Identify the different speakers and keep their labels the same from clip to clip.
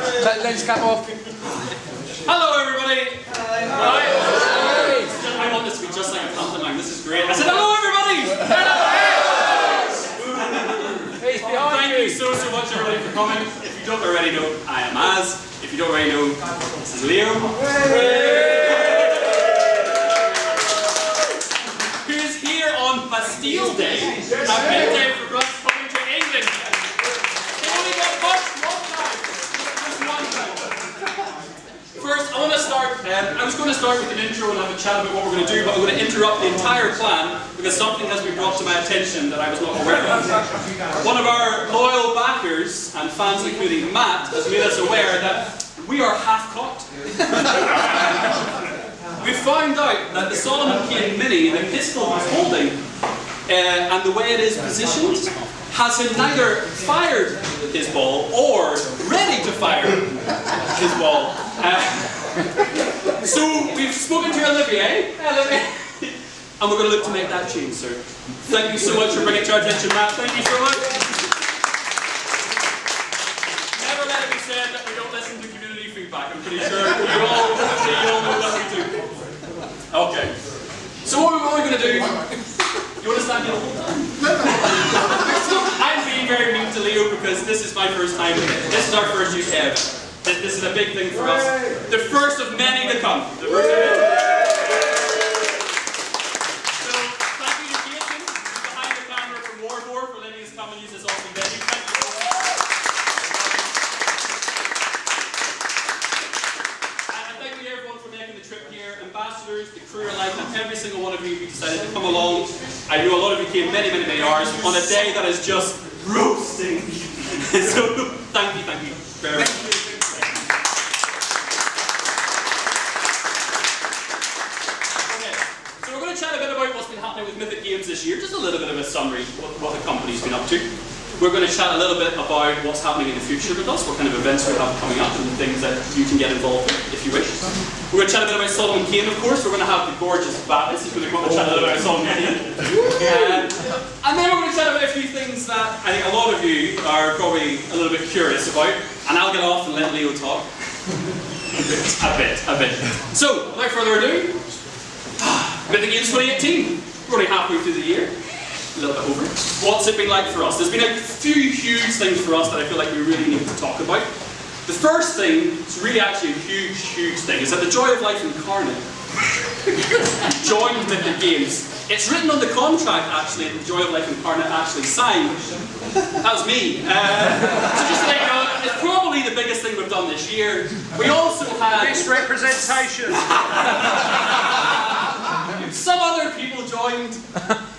Speaker 1: Take the lens cap off.
Speaker 2: Hello, everybody. Right. I want this to be just like a pantomime. This is great. I said, hello, everybody.
Speaker 1: He's behind
Speaker 2: Thank
Speaker 1: you.
Speaker 2: you so, so much, everybody, for coming. If you don't already know, I am Az. If you don't already know, this is Leo. Who is here on Bastille Day, a big day for us coming to England. They only get much one time. Just one time. First, I want to start, um, I was going to start with an intro and have a chat about what we're going to do, but I'm going to interrupt the entire plan because something has been brought to my attention that I was not aware of. One of our loyal backers and fans, including Matt, has made us aware that we are half-cocked. we found out that the Solomon Kane Mini, the pistol he's holding, uh, and the way it is positioned, has him neither fired his ball or ready to fire his ball. Uh, so we've spoken to Olivier, Olivier, and we're going to look to make that change, sir. Thank you so much for bringing it to our attention, Matt. Thank you so much. Never let it be said that we don't listen to community feedback. I'm pretty sure you all, you all know what we do. Okay. So what are we're going to do? You want to stand here the whole time? I'm being very mean to Leo because this is my first time. This is our first UK event. This, is a big thing for us. The first of many to come. The first of many. So thank you to behind the from for letting us come and use this awesome venue. And thank you everyone for making the trip here. Ambassadors, the crew alike, and every single one of you who decided to come along. I know a lot of you came many, many, many hours on a day that is just roasting. so thank you, thank you very much. Okay, so we're going to chat a bit about what's been happening with Mythic Games this year, just a little bit of a summary what, what the company's been up to. We're going to chat a little bit about what's happening in the future with us, what kind of events we have coming up, and the things that you can get involved in if you wish. We're going to chat a bit about Solomon Kane, of course. We're going to have the gorgeous Babis, who's going to come and chat a little bit about Solomon Kane. Uh, and then we're going to chat about a few things that I think a lot of you are probably a little bit curious about, and I'll get off and let Leo talk. a bit, a bit. So, without further ado, Mythic Games 2018. We're only halfway through the year. A little bit over. What's it been like for us? There's been a few huge things for us that I feel like we really need to talk about. The first thing, it's really actually a huge, huge thing, is that the Joy of Life Incarnate joined Mythic Games. It's written on the contract actually, that the Joy of Life Incarnate actually signed. That was me. Uh, so just to let you know, it's probably the biggest thing we've done this year. We also had
Speaker 3: Misrepresentation.
Speaker 2: some other people joined.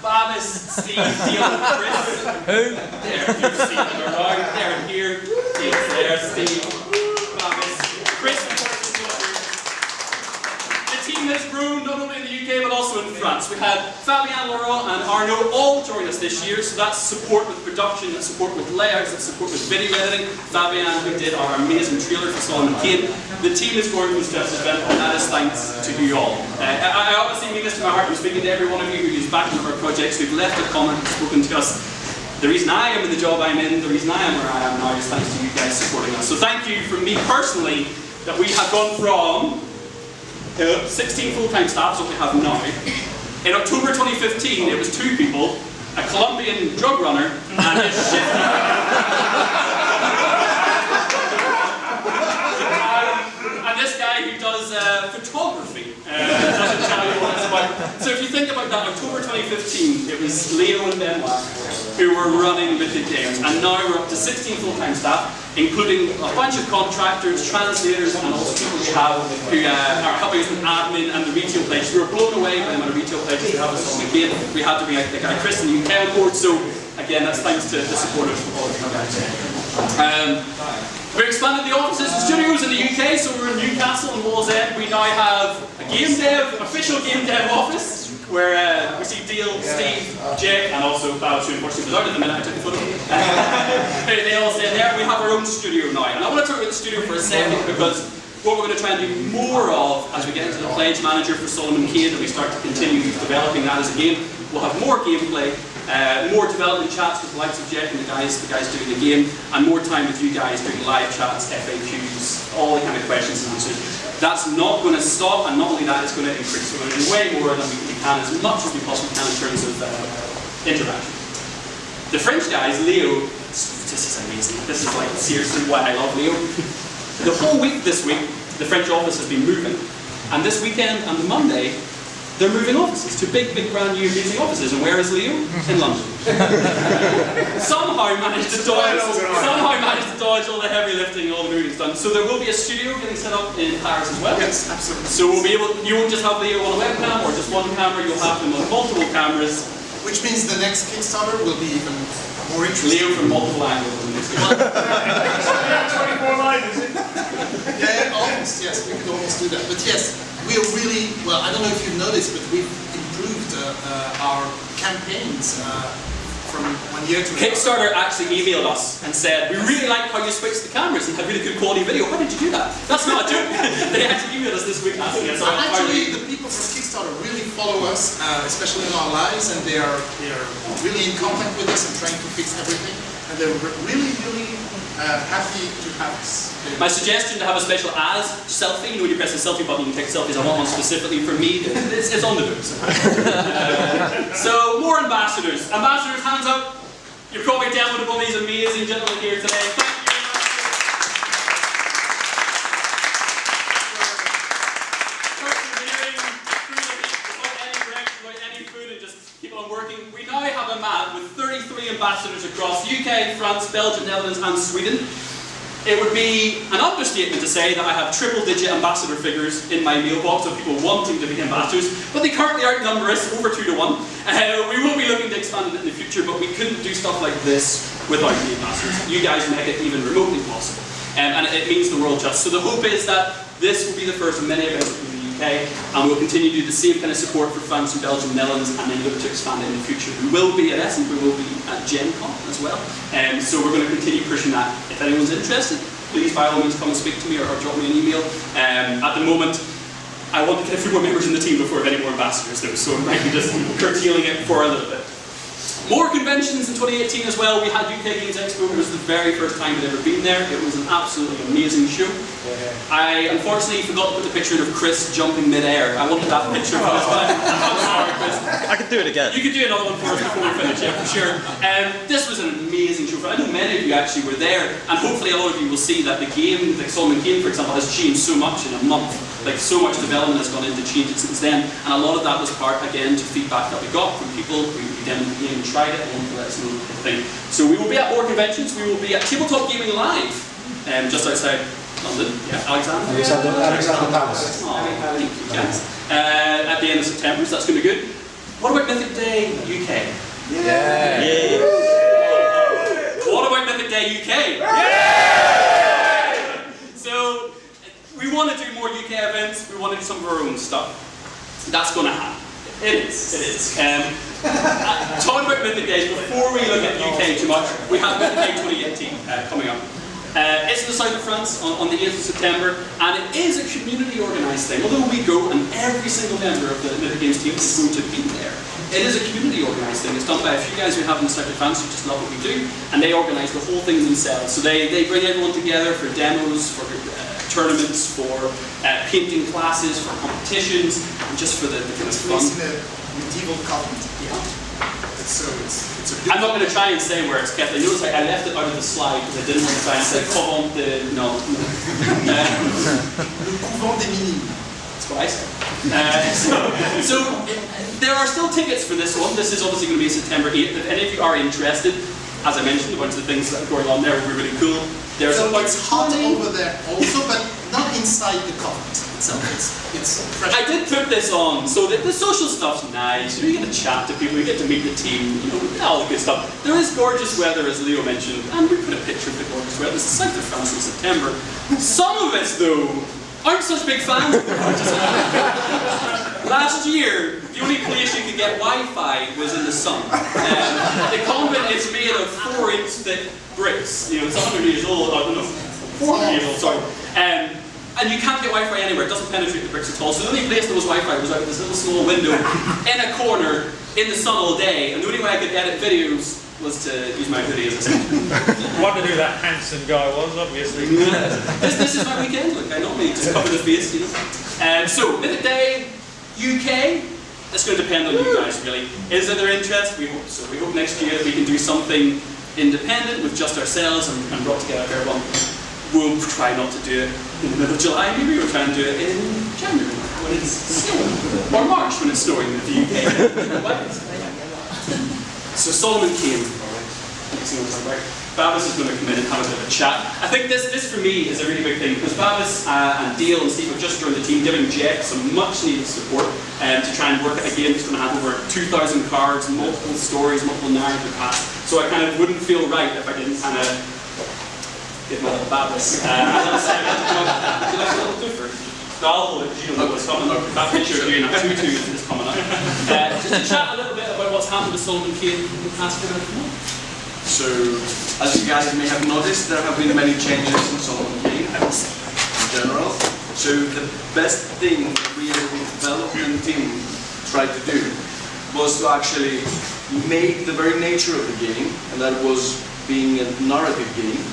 Speaker 2: Babis, Steve, Neil, Chris.
Speaker 1: Who?
Speaker 2: There, you've seen them around. They're here. Neil's there, Steve, Babis, Chris, of course, is. The team has grown not only the UK but also in France. We had Fabien Laurent and Arnaud all join us this year, so that's support with production, that's support with layouts, that's support with video editing. Fabien, who did our amazing trailer for Solomon Kane. The team is going to this event, and that is thanks to you all. Uh, I, I obviously mean this to my heart. I'm speaking to every one of you who is backing up our projects, who've left a comment, spoken to us. The reason I am in the job I'm in, the reason I am where I am now is thanks to you guys supporting us. So thank you from me personally that we have gone from uh, 16 full-time staff is what we have now. In October 2015, it was two people, a Colombian drug runner and his shift. Um, and this guy who does uh, photography uh, doesn't tell you what it's about. So if you think about that, October 2015, it was Leo and Benoit who were running Mythic Games, and now we're up to 16 full-time staff, including a bunch of contractors, translators, and also people we have who uh, are helping us with admin and the retail pledge. We were blown away by the amount of retail pledges we have us on again. We had to be like the guy Chris in the UK on board, so again, that's thanks to the support of all of you. Um, we expanded the offices and studios in the UK, so we're in Newcastle and Wallsend. We now have a game dev, official game dev office, where uh, we see Deal, Steve, Jake, and also Babs, who unfortunately was out at the minute I took the photo. they they all stay there. We have our own studio now. And I want to talk about the studio for a second because what we're going to try and do more of as we get into the pledge manager for Solomon Kane and we start to continue developing that as a game, we'll have more gameplay, Uh, more development chats with the likes of Jeff and the guys, the guys doing the game, and more time with you guys doing live chats, FAQs, all the kind of questions and answers. That's not going to stop, and not only that, it's going to increase. We're going to do way more than we can, as much as we possibly can in terms of uh, interaction. The French guys, Leo, this is amazing. This is like seriously why I love Leo. The whole week this week, the French office has been moving, and this weekend and the Monday, they're moving offices to big, big, brand new, amazing offices. And where is Leo? In London. somehow managed to dodge. Somehow managed to dodge all the heavy lifting, all the moving's done. So there will be a studio getting set up in Paris as well.
Speaker 3: Yes, absolutely.
Speaker 2: So we'll be able. You won't just have Leo on a webcam or just one camera. You'll have them on multiple cameras.
Speaker 3: Which means the next Kickstarter will be even more interesting.
Speaker 2: Leo from multiple angles. in this case.
Speaker 4: 24 line, is it?
Speaker 3: Yeah, almost, yes, we could almost do that. But yes, we are really, well, I don't know if you've noticed, but we've improved uh, uh, our campaigns uh, from one year to another.
Speaker 2: Kickstarter actually emailed us and said, we really like how you switched the cameras and have really good quality video. Why did you do that? That's not a joke. they actually emailed us this week asking us.
Speaker 3: And
Speaker 2: how- how
Speaker 3: actually, the people from Kickstarter really follow us, uh, especially in our lives, and they are they are really in contact with us and trying to fix everything. And they're really, really happy to have us.
Speaker 2: My suggestion to have a special as selfie, you know when you press the selfie button you can take selfies, I want one specifically for me, it's, it's on the books. Uh, so, more ambassadors. Ambassadors, hands up. You're probably dealt with all these amazing gentlemen here today. Thank you very much. for persevering through the heat without any breaks, without any food, and just keep on working. We now have a man with 33 ambassadors across France, Belgium, Netherlands, and Sweden. It would be an understatement to say that I have triple digit ambassador figures in my mailbox of people wanting to be ambassadors, but they currently outnumber us over two to one. Uh, we will be looking to expand it in the future, but we couldn't do stuff like this without the ambassadors. You guys make it even remotely possible. Um, and it means the world just. So the hope is that this will be the first of many events UK, and we'll continue to do the same kind of support for France and Belgium, Netherlands, and then look to expand it in the future. We will be at Essen, we will be at Gen Con as well, um, so we're going to continue pushing that. If anyone's interested, please by all means come and speak to me or, or drop me an email. Um, at the moment, I want to get a few more members in the team before I have any more ambassadors though, so I might be just curtailing it for a little bit. More conventions in 2018 as well. We had UK Games Expo. It was the very first time I'd ever been there. It was an absolutely amazing show. I unfortunately forgot to put the picture of Chris jumping mid-air. I wanted that picture for this one. I'm.
Speaker 5: I could do it again.
Speaker 2: You could do another one for us before we finish, yeah, for sure. Um, this was an amazing show. I know many of you actually were there, and hopefully a lot of you will see that the game, the Solomon Kane, for example, has changed so much in a month. Like so much development has gone into change it since then, and a lot of that was part again to feedback that we got from people who we demoed the and tried it and wanted to let us know what they think. So we will be at more conventions. We will be at Tabletop Gaming Live, um, just outside London. Yeah, Alexander.
Speaker 6: Alexander, Alexandra Palace.
Speaker 2: Oh, thank you, guys. Uh, at the end of September, so that's going to be good. What about Mythic Day UK?
Speaker 6: Yeah.
Speaker 2: What about Mythic Day UK? So, we want to do more UK events, we want to do some of our own stuff. That's going to happen. It is, it is. Um, talking about Mythic Days, before we look at UK too much, we have Mythic Day 2018 uh, coming up. Uh, it's in the south of France on, on the 8th of September, and it is a community organised thing. Although we go, and every single member of the Mythic Games team is going to be there, it is a community organised thing. It's done by a few guys who have in the south of France who just love what we do, and they organise the whole thing themselves. So they, they bring everyone together for demos, for uh, tournaments, for uh, painting classes, for competitions, and just for the, the kind of
Speaker 3: It's
Speaker 2: fun.
Speaker 3: placed in a medieval convent.
Speaker 2: Yeah.
Speaker 3: So it's, it's a
Speaker 2: I'm not going to try and say where it's kept. I noticed I, I left it out of the slide because I didn't want to try and say Covent de... No. no. Uh,
Speaker 3: Le couvent des minimes.
Speaker 2: That's what I said. Uh, so, so there are still tickets for this one. This is obviously going to be September 8th. If any of you are interested, as I mentioned, a bunch of the things that are going on there will be really cool. There's
Speaker 3: So it's hot over there also, but not inside the convent itself. It's, it's fresh.
Speaker 2: I did put this on, so that the social stuff's nice. You get to chat to people, you get to meet the team, you know, all the good stuff. There is gorgeous weather, as Leo mentioned, and we put a picture of the gorgeous weather. It's the south of France in September. Some of us, though, aren't such big fans of the. Last year, the only place you could get Wi-Fi was in the sun. Um, the convent is made of four-inch thick bricks. You know, it's 100 years old. I don't know, 400 years old. Sorry. Um, and you can't get Wi-Fi anywhere. It doesn't penetrate the bricks at all. So the only place there was Wi-Fi was out of this little small window in a corner in the sun all day. And the only way I could edit videos was to use my hoodie as a set.
Speaker 4: Wondered who that handsome guy was, obviously.
Speaker 2: this, this is my weekend look. I normally just cover the face, you know. Um, so, Mythic Day, UK. It's going to depend on you guys, really. Is it their interest? We hope so. We hope next year we can do something independent with just ourselves and, and brought together everyone. We'll try not to do it in the middle of July, maybe we'll try and do it in January when it's snowing. Or March when it's snowing in the UK. so Solomon Kane. Babis is going to come in and have a bit of a chat. I think this, this for me is a really big thing because Babis uh, and Dale and Steve have just joined the team, giving Jeff some much needed support um, to try and work at a game that's going to have over 2,000 cards, multiple stories, multiple narrative paths. So I kind of wouldn't feel right if I didn't kind of give my little Babis. Uh, like a little? No, I'll hold it because you don't know what's coming. That picture of you in a tutu is coming up. Uh, just to chat a little bit what's happened with Solomon Kane in the past few months.
Speaker 5: So, as you guys may have noticed, there have been many changes in Solomon Kane in general. So, the best thing we as a development team tried to do was to actually make the very nature of the game, and that was being a narrative game,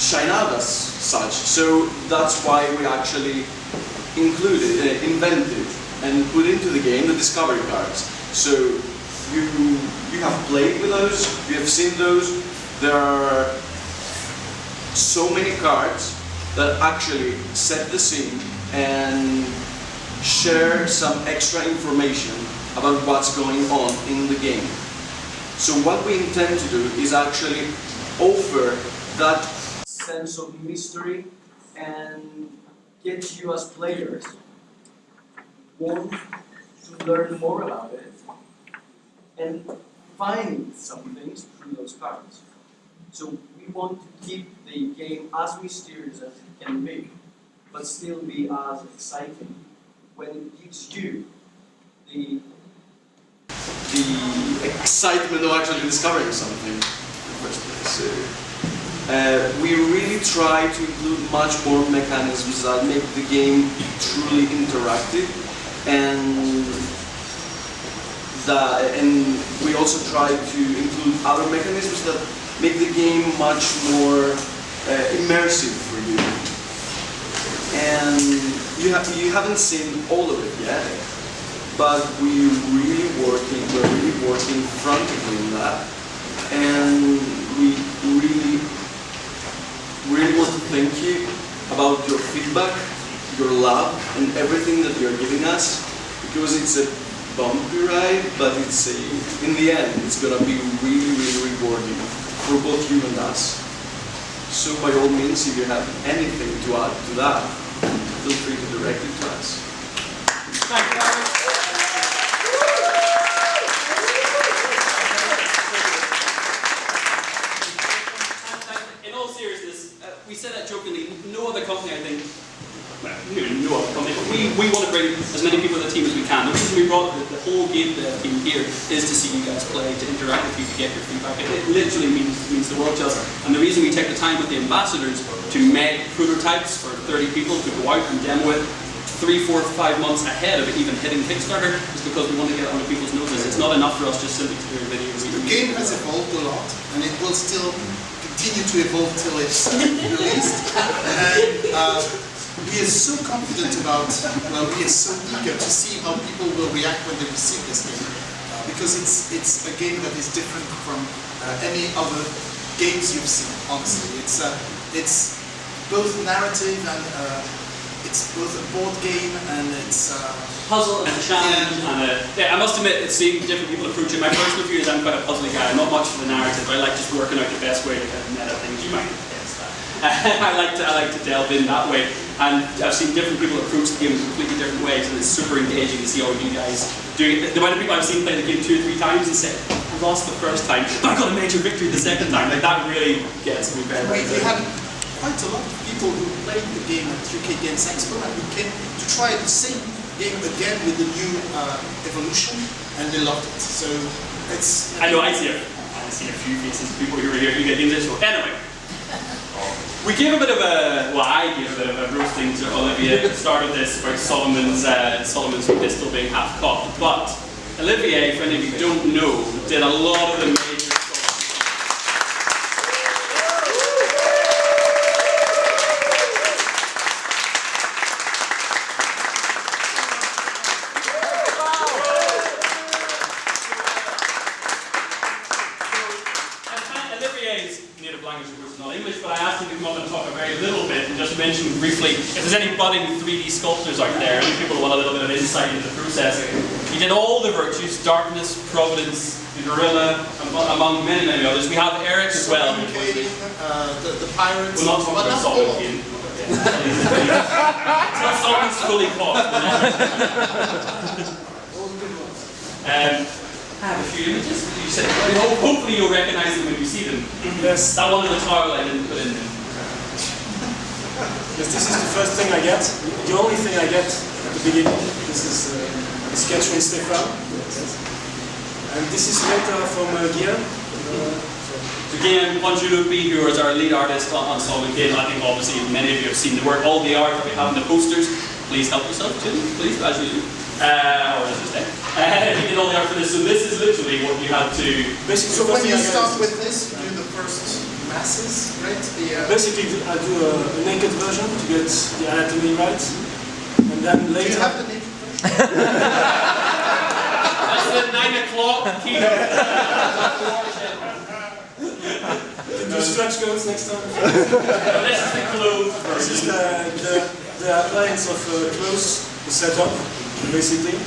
Speaker 5: shine out as such. So, that's why we actually included, uh, invented, and put into the game the discovery cards. So, you you have played with those, you have seen those. There are so many cards that actually set the scene and share some extra information about what's going on in the game. So what we intend to do is actually offer that sense of mystery and get you as players want to learn more about it and find some things through those cards. So we want to keep the game as mysterious as it can be, but still be as exciting when it gives you the the excitement of actually discovering something in the first place. So, uh, we really try to include much more mechanisms that make the game truly interactive and that, and we also try to include other mechanisms that make the game much more uh, immersive for you. And you, have, you haven't seen all of it yet, but we really working, we're really working frantically on that. And we really, really want to thank you about your feedback, your love, and everything that you're giving us, because it's a bumpy ride, but it's a, in the end, it's gonna be really, really rewarding for both you and us. So by all means, if you have anything to add to that, feel free to direct it to us.
Speaker 2: Thank you very much. In all seriousness, uh, we said that jokingly, no other company, I think, well, maybe no other company, but we, want to bring as many people to the team as we can. The reason we brought the, the whole game dev team here is to see you guys play, to interact with you, to get your feedback. It, it literally means, means the world to us. And the reason we take the time with the ambassadors to make prototypes for 30 people to go out and demo it three, four, five months ahead of it even hitting Kickstarter is because we want to get it under people's noses. It's not enough for us just simply to do a video.
Speaker 3: The game has evolved a lot, and it will still continue to evolve till it's released. And uh, we are so confident about, well, we are so eager to see how people will react when they receive this game, uh, because it's it's a game that is different from uh, any other games you've seen. Honestly, it's uh, it's both narrative and uh, it's both a board game and it's. Uh,
Speaker 2: puzzle and a challenge and a, yeah, I must admit, it's seeing different people approach it. My personal view is I'm quite a puzzly guy. I'm not much for the narrative. I like just working out the best way to kind of meta things. You might. I like to I like to delve in that way. And I've seen different people approach the game in completely different ways, and it's super engaging to see all you guys doing it. The amount of people I've seen play the game two or three times and say, I lost the first time, but I got a major victory the second time. Like that really gets me very,
Speaker 3: we,
Speaker 2: very,
Speaker 3: we had quite a lot of people who played the game at UK Games Expo and who came to try the same game again with the new uh, evolution, and they loved it. So it's.
Speaker 2: I know I see a, I see a few faces of people who were here who get into this. Anyway, We gave a bit of a, well, I gave a bit of a roasting to Olivier at the start of this about Solomon's, uh, Solomon's pistol being half cocked. But Olivier, if any of you don't know, did a lot of the major stuff. And Olivier's native language of course is not English, but I asked him to come up and talk a very little bit and just mention briefly if there's any budding 3D sculptors out there, any people want a little bit of insight into the process. He did all the virtues, darkness, providence, the gorilla, among many, many others. We have Eric as well.
Speaker 3: Uh, the, the pirates,
Speaker 2: We're not talking
Speaker 3: but
Speaker 2: about
Speaker 3: not all.
Speaker 2: Solomon Kane. It's not Solomon's fully caught. um, I have a few images. You said, hopefully you'll recognize them when you see them.
Speaker 7: Yes,
Speaker 2: That one in the tile I didn't put in there.
Speaker 7: Yes, this is the first thing I get. The only thing I get at the beginning. This is uh, a sketch from Stefan. And this is a letter from uh, Guillaume.
Speaker 2: Again, Ponjulupi, who is our lead artist on, on Solomon Kane, I think obviously many of you have seen the work, all the art that we have in the posters. Please help yourself to them, please, as you do. Uh, or as you say. Uh, he did all the art for this, so this is literally what you had to
Speaker 7: Basically,
Speaker 3: So when you start with this, you do the first masses, right? The, uh,
Speaker 7: Basically, I do a, a naked version to get the anatomy right. And then later.
Speaker 3: do you
Speaker 7: later,
Speaker 3: have the naked version?
Speaker 2: That's the 9 o'clock keynote.
Speaker 7: do stretch goals next time.
Speaker 2: this is the closed
Speaker 7: This is
Speaker 2: version.
Speaker 7: the, the, the appliance of uh, clothes, the setup, basically.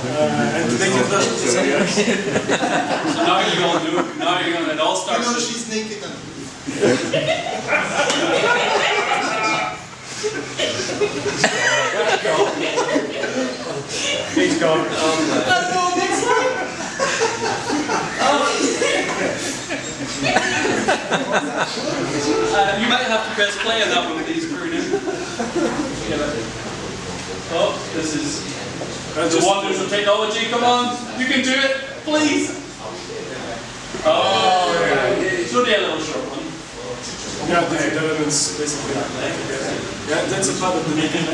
Speaker 7: Uh, and the naked version is
Speaker 2: So now you're going to do. Now you're going to, it all
Speaker 3: You know she's naked and
Speaker 4: He's gone.
Speaker 2: Uh, you might have to press play on that one, please, Bruno. Oh, this is the wonders of technology. Come on, you can do it, please. Oh, it's only a little short one.
Speaker 7: Yeah, different elements, basically. Yeah, that's a part of the naked.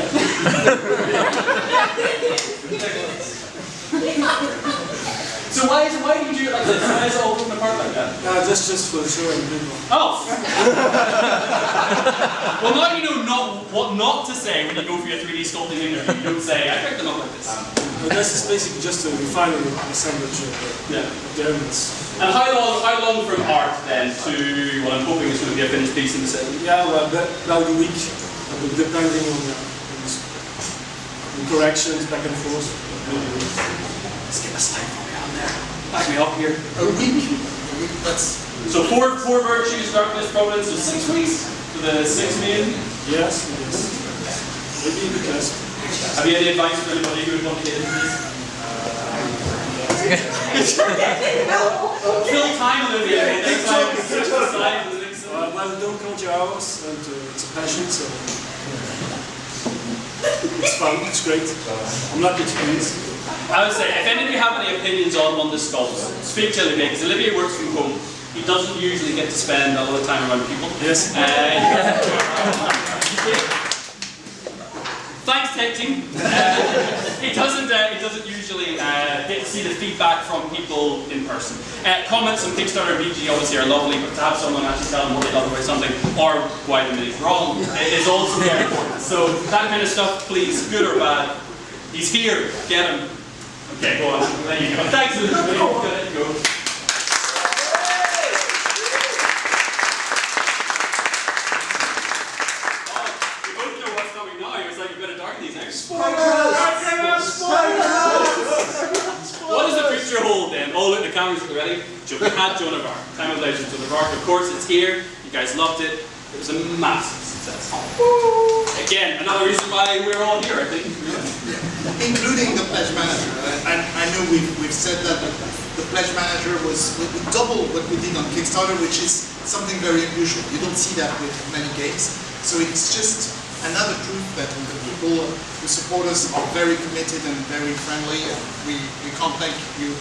Speaker 2: So why is why do you do it like this? Why is it all apart like that?
Speaker 7: Uh, that's just for the show and people.
Speaker 2: Oh. well, now you know not what not to say when you go for your 3D sculpting interview. You don't say, "I picked them up like this."
Speaker 7: But this is basically just a final assemblage of the,
Speaker 2: Yeah.
Speaker 7: of the elements.
Speaker 2: And how long, how long from art then to what I'm hoping is going to be a finished piece in the set?
Speaker 7: Yeah, well, that, about a week, depending on the, on the, the corrections back and forth. maybe a week.
Speaker 2: Let's get a slide from down there. Back me up here.
Speaker 3: a week. That's
Speaker 2: So four, four virtues, darkness, providence, so six weeks to the six million.
Speaker 7: Yes, yes. Maybe bit.
Speaker 2: Have you any advice for anybody who would want to get into this? Fill time, Olivia. Next time, switch the slide the next
Speaker 7: Uh, well, don't count your hours, and uh, it's a passion, so it's fun, it's great. I'm to do this.
Speaker 2: I would say, if any of you have any opinions on, on the sculpts, speak to Olivier, because Olivier works from home. He doesn't usually get to spend a lot of time around people.
Speaker 7: Yes.
Speaker 2: Uh, Thanks. Uh, he doesn't. Uh, he doesn't usually uh, get to see the feedback from people in person. Uh, comments on Kickstarter BG obviously are lovely, but to have someone actually tell them what they love about something or why they made wrong is also very important. So that kind of stuff, please, good or bad, he's here. Get him. Okay, go on. There you go. Thanks. Go. Oh, you both know what's coming now. It's like you better darken these out. What does the future hold then? Oh look, the cameras are Jo- We had Joan of Arc, Time of Legend, Joan of Arc. Of course, it's here. You guys loved it. It was a massive success. Again, another reason why we're all here, I think.
Speaker 3: including the pledge manager. I, I, know we've, we've said that, but the pledge manager was double what we did on Kickstarter, which is something very unusual. You don't see that with many games. So it's just another proof that the people who support us are very committed and very friendly, and we, we can't thank you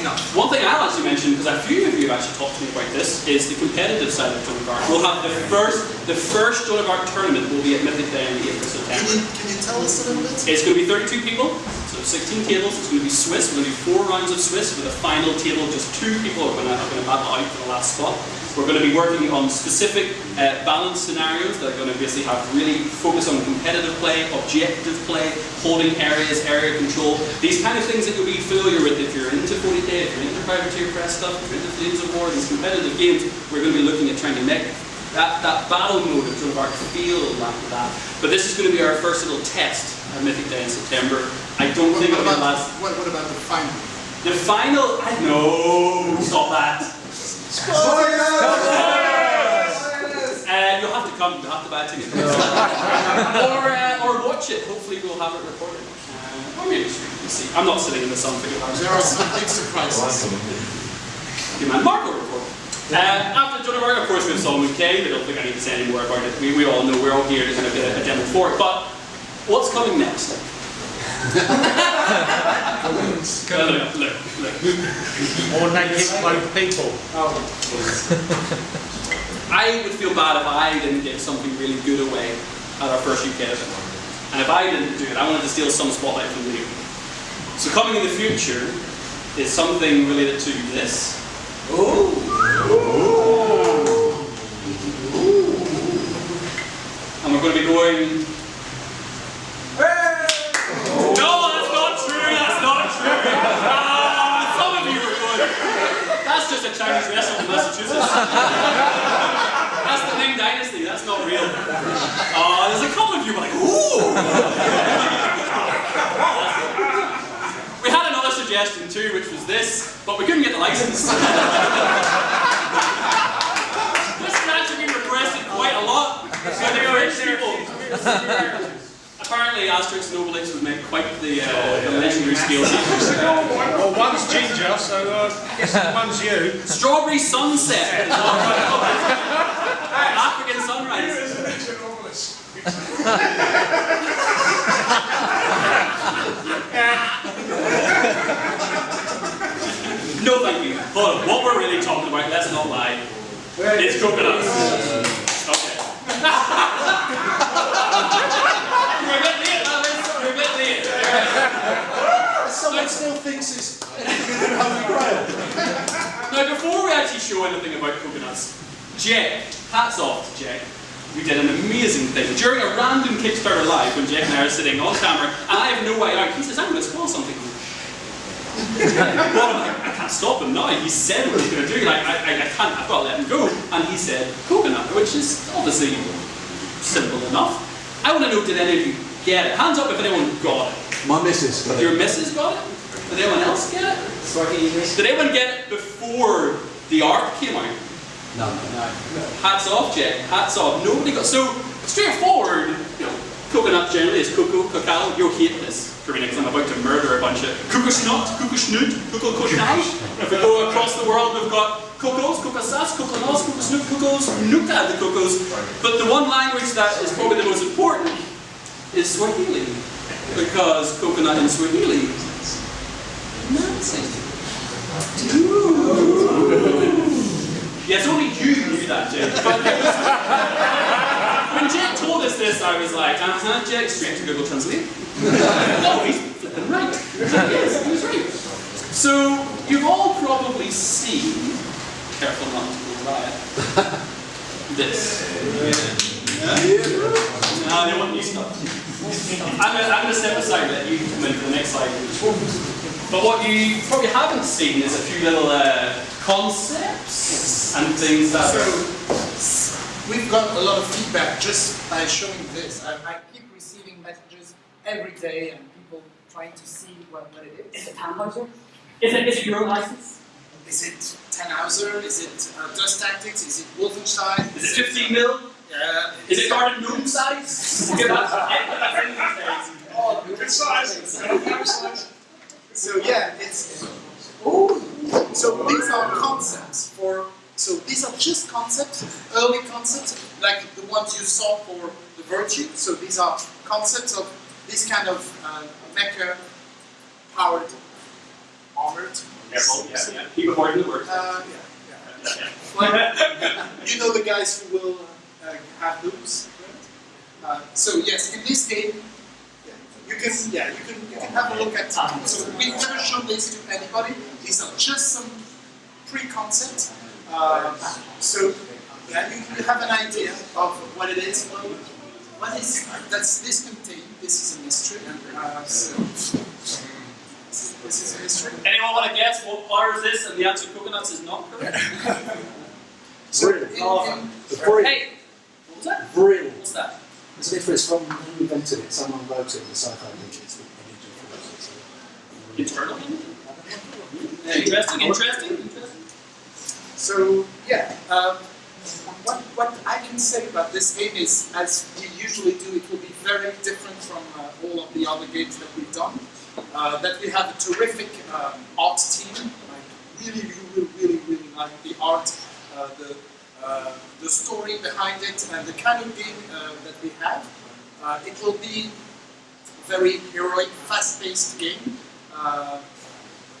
Speaker 3: enough.
Speaker 2: One thing I'll actually mention mention, because a few of you have actually talked to me about this, is the competitive side of Joan of Arc. We'll have the first, the first Joan of Arc tournament will be at Mythic Day on the 8th of September.
Speaker 3: Can you, can you tell us a little bit?
Speaker 2: It's going to be 32 people, so 16 tables. It's going to be Swiss. We're going to do four rounds of Swiss with a final table. Just two people are going to, are going to battle out for the last spot. We're going to be working on specific uh, balance scenarios that are going to basically have really focus on competitive play, objective play, holding areas, area control. These kind of things that you'll be familiar with if you're into 40k, if you're into privateer press stuff, if you're into Flames of War, these competitive games. We're going to be looking at trying to make that, that battle mode of Joan of Arc feel like that. But this is going to be our first little test at Mythic Day in September. I don't
Speaker 3: What,
Speaker 2: think
Speaker 3: what
Speaker 2: it'll be
Speaker 3: about,
Speaker 2: last.
Speaker 3: what, what about the final?
Speaker 2: The final, I know, stop that. Uh, you'll have to come, you'll have to buy a ticket. or, uh, or watch it, hopefully we'll have it recorded. Uh, or maybe stream, we'll see. I'm not sitting in the sun for two hours.
Speaker 3: There are some big surprises.
Speaker 2: Your man Mark will record. Uh, after Joan of Arc, of course, we have Solomon Kane. I don't think I need to say any more about it. We, we all know we're all here to kind of get a, a demo for it. But what's coming next? Uh, look, look, look.
Speaker 4: More naked clothed people.
Speaker 2: I would feel bad if I didn't get something really good away at our first UK event. And if I didn't do it, I wanted to steal some spotlight from you. So coming in the future is something related to this. And we're going to be going. No, that's not true. That's not true. Ah, some of you were going. That's just a Chinese restaurant in Massachusetts. That's the Ming Dynasty. That's not real. Oh, there's a couple of you like, ooh. we had another suggestion too, which was this, but we couldn't get the license. this has actually been requested quite a lot. So the French people. Apparently, Asterix and Obelix would make quite the, uh, the legendary scale features.
Speaker 4: Well, one's ginger, so uh, I guess one's you.
Speaker 2: Strawberry Sunset. African Sunrise. No, thank you. Hold on. What we're really talking about, let's not lie. It's coconuts. Okay.
Speaker 3: Someone still thinks it's Holy Grail.
Speaker 2: Now, before we actually show anything about coconuts, Jack, hats off to Jack, we did an amazing thing. During a random Kickstarter live, when Jack and I are sitting on camera, and I have no way out, he says, I'm going to spoil something. I'm like, I can't stop him now. He said what he's going to do. Like, I, I, I can't, I've got to let him go. And he said, coconut, which is obviously simple enough. I want to know, did any of you get it? Hands up if anyone got it.
Speaker 6: My missus got
Speaker 2: Your
Speaker 6: it.
Speaker 2: missus got it? Did anyone else get it? Did anyone get it before the art came out?
Speaker 6: No. no.
Speaker 2: Hats off, Jack. Hats off. Nobody got so straightforward. You know, coconut generally is cocoa, cacao. You'll hate this for me because I'm about to murder a bunch of kukushnut, kukushnut, kukushnut. If we go across the world, we've got cocos, cocosas, coconos, cocosnut, cocos, the cocos. But the one language that is probably the most important is Swahili because coconut in Swahili. Nazi. Yes, only you knew that, Jake. But was- when Jake told us this, I was like, uh-huh, Jake, straight to Google Translate. no, he's flipping right. yes, he was right. So, you've all probably seen, careful not to go riot, this. No, they want new stuff. I'm gonna, I'm gonna step aside and let you come in for the next slide. But what you probably haven't seen is a few little uh, concepts and things that are
Speaker 3: We've got a lot of feedback just by showing this. I, I keep receiving messages every day and people trying to see what, what it is.
Speaker 2: Is it Tannhauser? Is it, is it your license?
Speaker 3: Is it Tannhauser? Is it uh, Dust Tactics? Is it Wolfenstein?
Speaker 2: Is it 15 mil?
Speaker 3: Uh,
Speaker 2: Is it garden gnome size? Give us- that's in these days.
Speaker 3: Oh, good size. So yeah, it's. Ooh. So these are concepts for. So these are just concepts, early concepts, like the ones you saw for the virtue. So these are concepts of this kind of uh, mecha powered, armored
Speaker 2: Careful, yeah, yeah. Keep avoiding the word.
Speaker 3: Uh, yeah, yeah.
Speaker 2: Yeah,
Speaker 3: Well, you know the guys who will uh, have loops. right? Uh, so yes, in this game, yeah, you can yeah you can you can have a look at. So we've never shown this to anybody. These are just some pre-concept. Uh, so yeah, you, you have an idea of what it is. Well, what is that's this contain? This is a mystery. Uh, so this is a mystery.
Speaker 2: Anyone want to guess what flower is this and the answer coconuts is not correct?
Speaker 3: So
Speaker 6: Vril.
Speaker 3: in,
Speaker 6: The Vril.
Speaker 2: hey! What was that?
Speaker 6: Vril.
Speaker 2: What's that?
Speaker 6: It's different from who invented it. Someone wrote it in the sci-fi digits. The
Speaker 2: Internal? Interesting, interesting, interesting.
Speaker 3: So yeah, um, what what I can say about this game is, as we usually do, it will be very different from uh, all of the other games that we've done. Uh, that we have a terrific um, art team. I really, really, really, really like the art, uh, the uh, the story behind it, and the kind of game uh, that we have. Uh, it will be a very heroic, fast-paced game. Uh,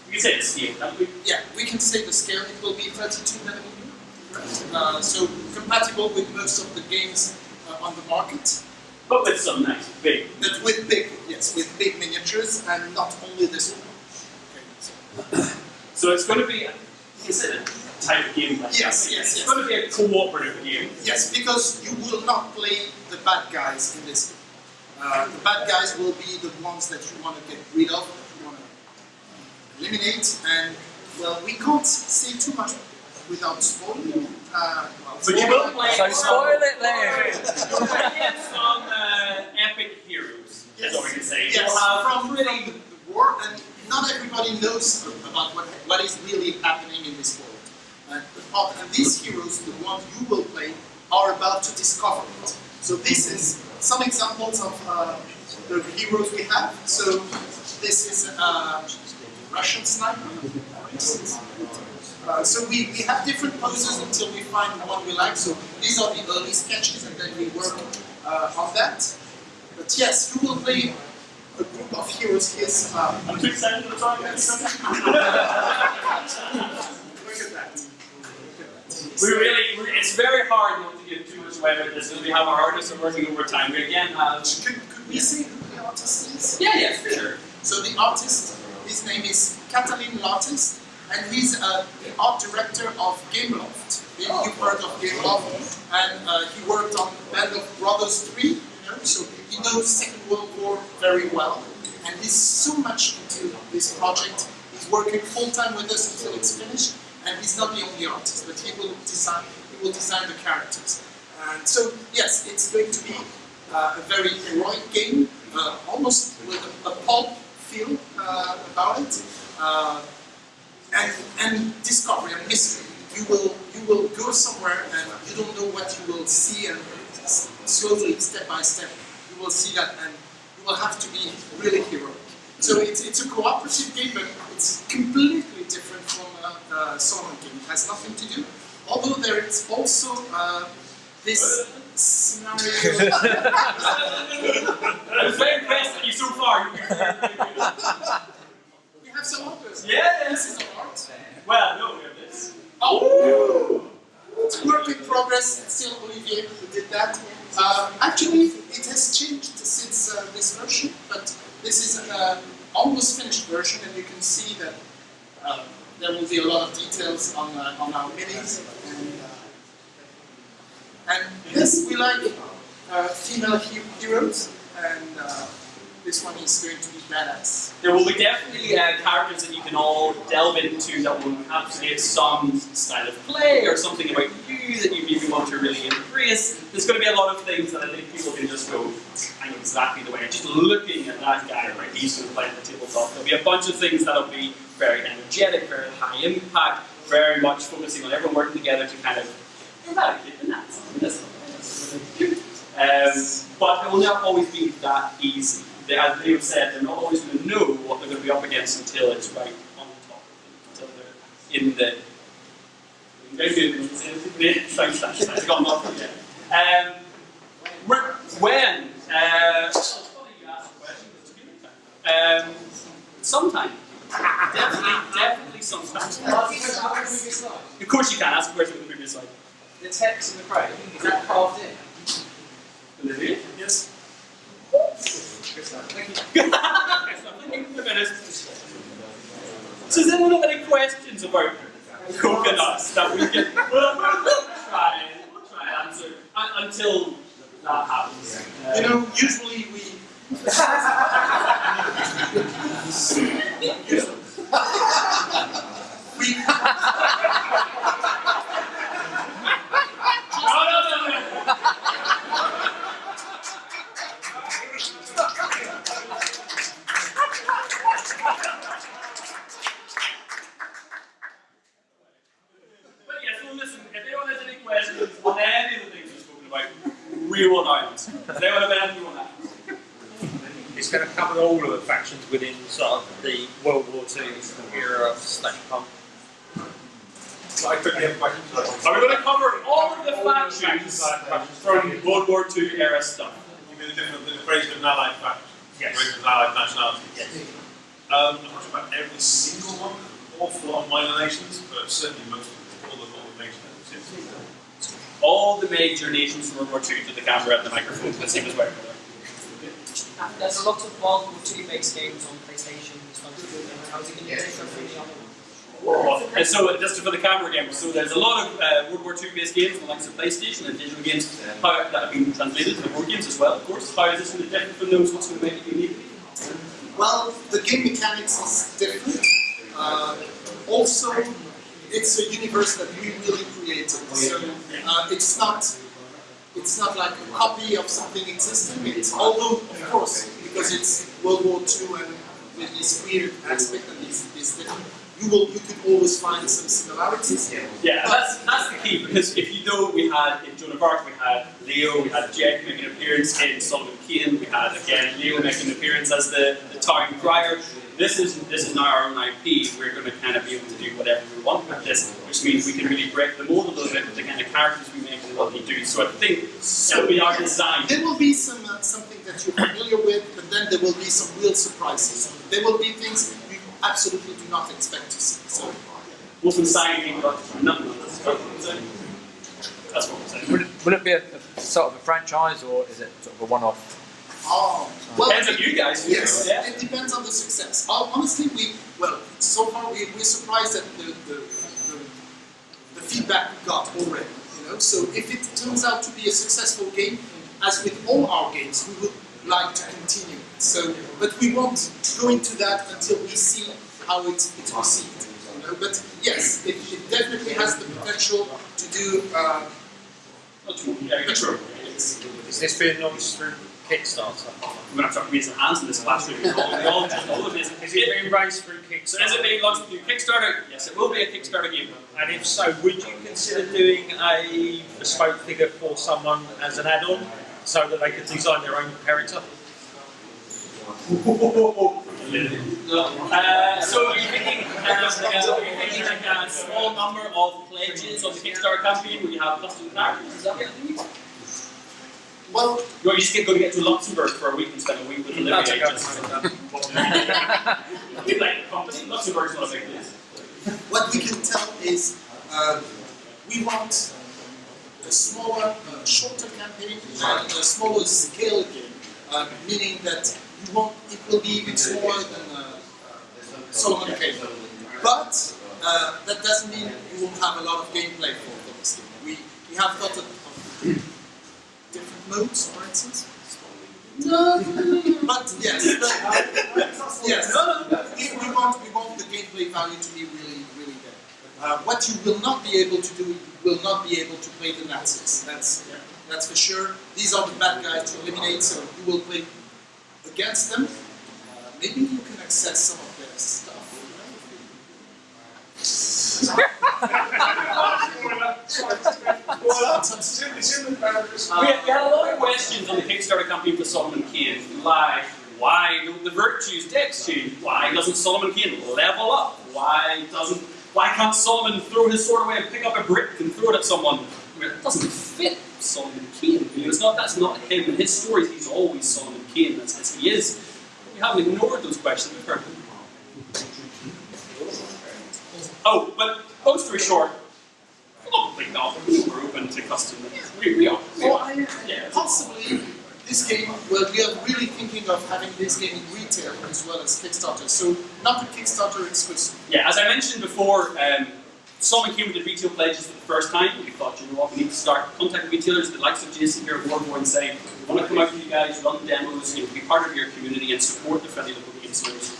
Speaker 2: We can say the scale, can't we?
Speaker 3: yeah, we can say the scale. It will be 32 millimeter, right? Uh, so compatible with most of the games uh, on the market.
Speaker 2: But with some nice big.
Speaker 3: But with big, yes, with big and not only this one. Okay, so,
Speaker 2: So it's going to be, you can say the type of game like
Speaker 3: Yes,
Speaker 2: that.
Speaker 3: yes,
Speaker 2: It's
Speaker 3: yes.
Speaker 2: going to be a cooperative game.
Speaker 3: yes, because you will not play the bad guys in this game. Uh, the bad guys will be the ones that you want to get rid of, you want to eliminate, and well, we can't say too much without spoiling. Uh, well,
Speaker 2: But you will play
Speaker 1: So spoil it then.
Speaker 2: You'll uh, epic heroes, is what we can say.
Speaker 3: Yes,
Speaker 2: You'll
Speaker 3: from, from the war, and not everybody knows about what, what is really happening in this world. And, the and these heroes, the ones you will play, are about to discover it. So this is some examples of uh, the heroes we have. So this is a Russian sniper. Uh, so we, we have different poses until we find the one we like. So these are the early sketches, and then we work uh, on that. But yes, you will play a group of heroes. Here's uh,
Speaker 2: I'm too excited for the time.
Speaker 3: look at that.
Speaker 2: We really, we- it's very hard not to give too much away with this because we have our artists are working overtime. We again have.
Speaker 3: Could, could we say who the artist is?
Speaker 2: Yeah, yeah, for sure.
Speaker 3: So the artist, his name is Catalin Lattis, and he's uh, the art director of Gameloft. Maybe you've heard of Gameloft, and uh, he worked on Band of Brothers 3, you know, so he knows Second World War very well, and he's so much into this project. He's working full time with us until it's finished, and he's not the only artist, but he will design. He will design the characters. And so, yes, it's going to be uh, a very heroic game, uh, almost with a, a pulp feel uh, about it, uh, and and discovery and mystery. You will you will go somewhere and you don't know what you will see, and slowly, step by step, you will see that, and you will have to be really heroic. So it's, it's a cooperative game, but it's completely different from a, a solo game. It has nothing to do. Although there is also uh, this scenario.
Speaker 2: Was very impressed at you so far.
Speaker 3: we have some others.
Speaker 2: Yeah.
Speaker 3: This is art.
Speaker 2: well, no, we have this.
Speaker 3: Oh! It's work in progress. Still Olivier who did that. Uh, actually, it has changed since uh, this version, but this is an uh, almost finished version, and you can see that uh, there will be a lot of details on uh, on our minis. And, uh, and yes, we like female he- heroes, and this one is going to be badass.
Speaker 2: There will be definitely uh, characters that you can all delve into that will encapsulate some style of play or something about you that you maybe want to really embrace. There's going to be a lot of things that I think people can just go, I know exactly the way. Just looking at that guy, right, he's going to play the tabletop. There'll be a bunch of things that'll be very energetic, very high impact, very much focusing on everyone working together to kind of eradicate the Nazis. Um, but it will not always be that easy. They, as they've said, they're not always going to know what they're going to be up against until it's right on top of them, until they're in the. Very good. Thanks, thanks, thanks. I got nothing yet. Um, when? Uh, it's funny you asked the question, 'cause it's good time. Um, sometime definitely, definitely sometimes. Of course you can, ask a question with the previous slide.
Speaker 1: The text in the crate, is that carved in?
Speaker 2: Olivia?
Speaker 7: Yes.
Speaker 2: So does anyone have any questions about coconuts that we can we'll, we'll try and we'll try and answer until that happens?
Speaker 3: Uh, you know, usually we. we
Speaker 2: No, no, no, no. But yes, well listen, if anyone has any questions on any of the things we've spoken about, we will answer. Does anyone have anything on that?
Speaker 4: It's going to cover all of the factions within sort of the World War II era slash punk.
Speaker 8: So I quickly have questions.
Speaker 2: Are we going to cover all of the factions from World War II era stuff?
Speaker 8: You mean the different, the creation of an allied faction?
Speaker 4: Yes.
Speaker 8: Creation of allied nationality?
Speaker 4: Yes.
Speaker 8: Um, I'm not sure about every single one, an awful lot of minor nations, but certainly most of all the, all the major nations.
Speaker 2: All the major nations from World War II to the camera and the microphone. Let's see who's where.
Speaker 1: There's a lot of World War II based games on PlayStation. How's it going to differ from the other ones?
Speaker 2: And so, just for the camera again, so there's a lot of uh, World War II based games on the likes of PlayStation and digital games how, that have been translated to the board games as well, of course. How is this going to differ from those? What's going to make it unique?
Speaker 3: Well, the game mechanics is different. Uh, also, it's a universe that we really created. So uh, it's not it's not like a copy of something existing. It's although of course because it's World War II and with this weird aspect and this, this different, you will you could always find some similarities.
Speaker 2: Yeah, that's, that's the key because if you know, we had in Joan of Arc, we had Leo, we had Jack making an appearance in Solomon Kane, we had again Leo making an appearance as the, the town crier. This is this is now our own IP. We're going to kind of be able to do whatever we want with this, which means we can really break the mold a little bit with the kind of characters we make and what we do. So I think so, we are our design.
Speaker 3: There will be some uh, something that you're familiar with, but then there will be some real surprises. There will be things you absolutely do not expect to see. So
Speaker 2: Wolfenstein ain't got nothing on this. That's what we're saying.
Speaker 9: Would it, would it be a, a sort of a franchise or is it sort of a one-off?
Speaker 3: Oh, well,
Speaker 2: Depends on you guys.
Speaker 3: Yes,
Speaker 2: Yeah.
Speaker 3: it depends on the success. Honestly, we well, so far we, we're surprised at the, the, the, the feedback we got already. You know, so if it turns out to be a successful game, as with all our games, we would like to continue. So, but we won't go into that until we see how it's, it's received. You know, but yes, it, it definitely has the potential to do. Uh,
Speaker 2: Yeah,
Speaker 3: a true.
Speaker 4: Is this being launched through Kickstarter?
Speaker 2: We're going to have to raise some hands in this classroom. All, all, all of this.
Speaker 4: Is it being raised through Kickstarter?
Speaker 2: So is it being launched through Kickstarter? Yes, it will be a Kickstarter game.
Speaker 4: And if so, would you consider doing a bespoke figure for someone as an add-on so that they could design their own character?
Speaker 2: Uh, so are you thinking, uh, like a, are you thinking like a small number of pledges on the Kickstarter campaign where you have custom characters? Is that what you're thinking?
Speaker 3: Well,
Speaker 2: You're just going to get to Luxembourg for a week and spend a week with the
Speaker 9: That's
Speaker 2: living agents. You like the company? Luxembourg's not a big place.
Speaker 3: what we can tell is uh, we want a smaller, uh, shorter campaign and a smaller scale game, uh, meaning that you won't, it will be even smaller than uh, Solomon Kane. But uh, that doesn't mean you won't have a lot of gameplay for this game. We, we have thought of, of different modes, for instance. No, but yes, but, yes. We, we want we want the gameplay value to be really really there. Uh, what you will not be able to do, you will not be able to play the Nazis. That's that's for sure. These are the bad guys to eliminate, so you will play against them. Uh, maybe you can access some of their stuff.
Speaker 8: It's the barriers.
Speaker 2: We had, we a lot of questions on the Kickstarter campaign for Solomon Kane. Like, why don't the virtues text change? Why doesn't Solomon Kane level up? Why doesn't why can't Solomon throw his sword away and pick up a brick and throw it at someone? I mean, it doesn't fit Solomon Kane. You know, it's not that's not him. In his stories, he's always Solomon Kane. As he is. We haven't ignored those questions. We've heard. Oh, but long story short, probably not. We're open to custom. We, we are. We
Speaker 3: Or
Speaker 2: are.
Speaker 3: I,
Speaker 2: Yeah.
Speaker 3: possibly this game, well, we are really thinking of having this game in retail as well as Kickstarter. So not a Kickstarter exclusive.
Speaker 2: Yeah, as I mentioned before, um, Solomon Kane with the retail pledges for the first time. We thought, you know what, we need to start contacting retailers, the likes of Jason here at Warborn, saying, we want to come out to you guys, run demos, you know, be part of your community and support the friendly local game stores.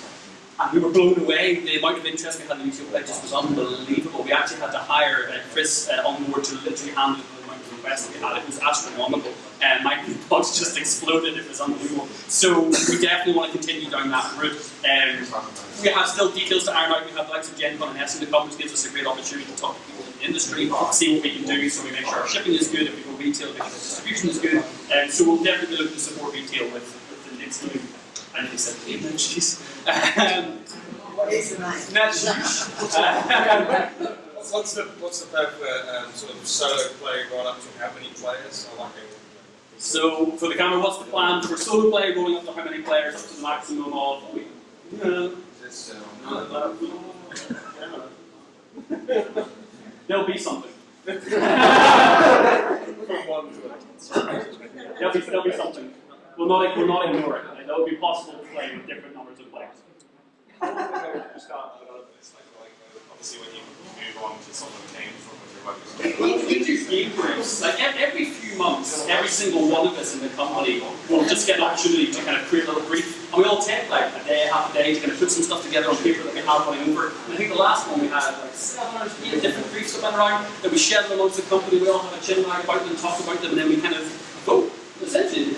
Speaker 2: And we were blown away. The amount of interest we had in the retail pledges was unbelievable. We actually had to hire uh, Chris uh, on board to literally handle the amount of requests we had. It was astronomical. And my inbox just exploded. It was unbelievable. So we definitely want to continue down that route. Um, we have still details to iron out. We have likes of Gen Con and Essen to come, which gives us a great opportunity to talk to people in the industry, see what we can do, so we make sure our shipping is good, if we go retail, make sure distribution is good. And so we'll definitely look to support retail with, with the next game. I nearly said the name. Um, That's uh,
Speaker 10: What's the what's the for um, sort of solo play going up to how many players? I like it.
Speaker 2: So for the camera, what's the plan for solo play going up to how many players up to the maximum of? Uh,
Speaker 10: This,
Speaker 2: There'll be something. there'll, be, there'll be something. We'll not, we'll not ignore it. Like, It'll be possible to play with different numbers of players.
Speaker 8: Start developing this, like, like, obviously when you move on to came from
Speaker 2: do. Like every few months, every single one of us in the company will just get an opportunity to kind of create a little brief. And we all take like a day, half a day to kind of put some stuff together on paper that we have running over. And I think the last one we had like seven or eight different briefs that went around that we shared amongst the company. We all have a chin about them, talk about them, and then we kind of go. Essentially,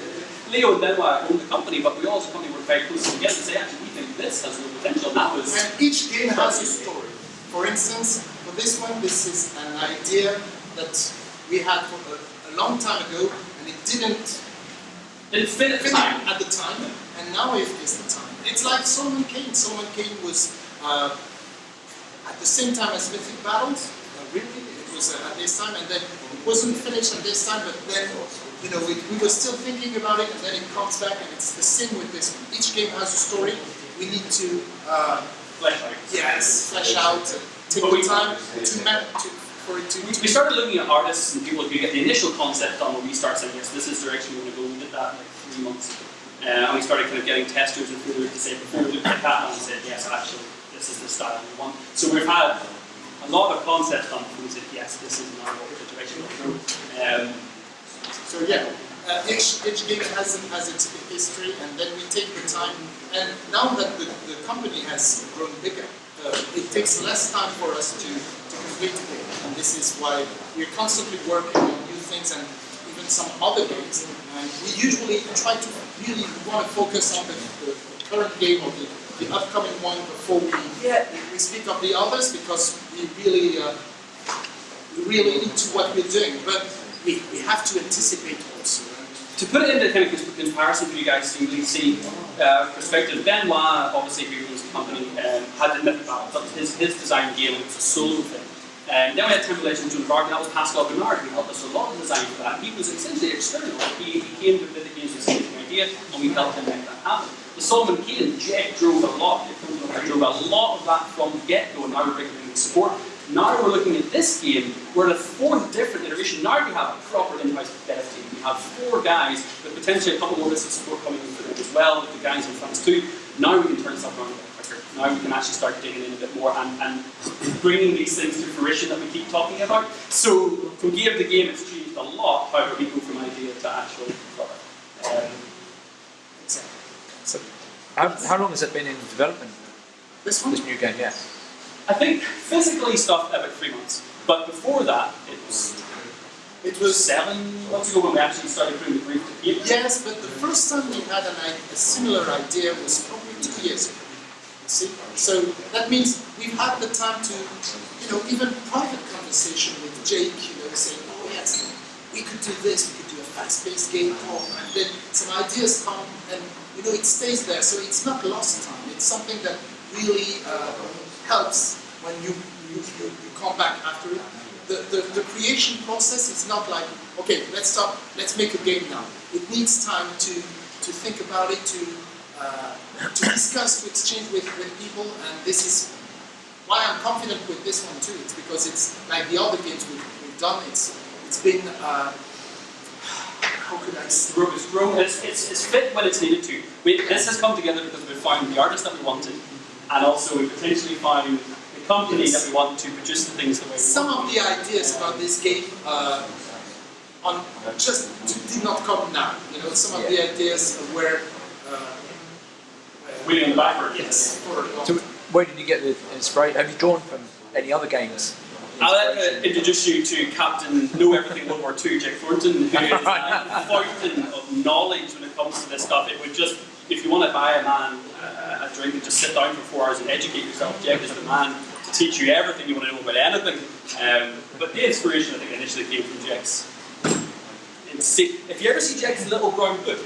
Speaker 2: Leo and Benoit own the company, but we all as a company work very closely together to say, actually, we think this has real potential. That was
Speaker 3: And each game has a story. For instance, for this one, this is an idea that we had for a, a long time ago, and it didn't
Speaker 2: it fit at the
Speaker 3: fit
Speaker 2: time.
Speaker 3: at the time, and now it is the time. It's like Solomon Kane. Solomon Kane was uh, at the same time as Mythic Battles. Uh, really, it was uh, at this time, and then it wasn't finished at this time. But then, you know, we, we were still thinking about it, and then it comes back, and it's the same with this one. Each game has a story. We need to. Uh,
Speaker 2: Flesh out.
Speaker 3: Yes, flesh out, take the
Speaker 2: we-
Speaker 3: time to, ma- to for it to.
Speaker 2: We, we started looking at artists and people who get the initial concept done when we start saying, yes, this is the direction we want to go. We did that like three months ago. Uh, and we started kind of getting testers and people to say, before we looked at that, and we said, yes, actually, this is the style we want. So we've had a lot of concepts done before we said, yes, this is now what the direction we want to go. Um,
Speaker 3: So yeah, uh, each, each game has, has its history, and then we take the time. And now that the, the company has grown bigger, uh, it takes less time for us to, to complete the game. And this is why we're constantly working on new things and even some other games. And we usually try to really want to focus on the, the, current game or the, the upcoming one before we, we speak of the others because we really uh, really into what we're doing, but we, we have to anticipate also.
Speaker 2: to put it into kind of comparison for you guys to really see uh, perspective, Benoit, obviously, who owns the company, um, had the Mythic Battle. That his, his design game, was a solo thing. And then we had Joan of Arc, and that was Pascal Bernard, who helped us a lot in design for that. He was essentially external. He, he came to Mythic Games with the same idea, and we helped him make that happen. The Solomon Kane, drove a lot, drove a lot of that from the get-go, and now we're bringing support. Now we're looking at this game, we're in a fourth different iteration. Now we have a proper in-house dev team. We have four guys with potentially a couple more bits of support coming in for them as well, with the guys in France too. Now we can turn stuff around a bit quicker. Now we can actually start digging in a bit more and, and bringing these things to fruition that we keep talking about. So from game to the game, it's changed a lot. However, we go from idea to actual product. Um,
Speaker 9: So, how, how long has it been in development,
Speaker 3: This one?
Speaker 9: this new game? Yeah.
Speaker 2: I think physically stuff about three months, but before that it was
Speaker 3: It was
Speaker 2: seven months ago when we actually started putting the brief to paper.
Speaker 3: yes, but the first time we had an, i- a similar idea was probably two years ago. See, so that means we've had the time to, you know, even private conversation with Jake, you know, saying, oh yes, we could do this, we could do a fast-paced game, oh, and then some ideas come, and you know, it stays there. So it's not lost time. It's something that really uh, helps when you, you, you, you come back after it. The, the, the creation process is not like, okay, let's stop, let's make a game now. It needs time to, to think about it, to, uh, to discuss, to exchange with, with people, and this is why I'm confident with this one too. It's because it's like the other games we've, we've done. It's it's been uh, how could I say?
Speaker 2: It's, grown, it's, it's, it's fit when it's needed to. We, this has come together because we found the artist that we wanted, and also we potentially found company
Speaker 3: Yes.
Speaker 2: that we want to produce the things the way we
Speaker 3: Some
Speaker 2: want.
Speaker 3: of the ideas about this game uh, on just did not come now. You know, some of the ideas were. Uh,
Speaker 2: Wheeling backward.
Speaker 3: Yes, for a long
Speaker 9: So where did you get the inspiration? Have you drawn from any other games?
Speaker 2: I'd like to introduce you to Captain Know Everything World War II, Jake Thornton, who is a fountain of knowledge when it comes to this stuff. It would just, if you want to buy a man uh, a drink and just sit down for four hours and educate yourself, Jack is the man to teach you everything you want to know about anything. Um, but the inspiration, I think, initially came from Jack's. If you ever see Jack's little brown book,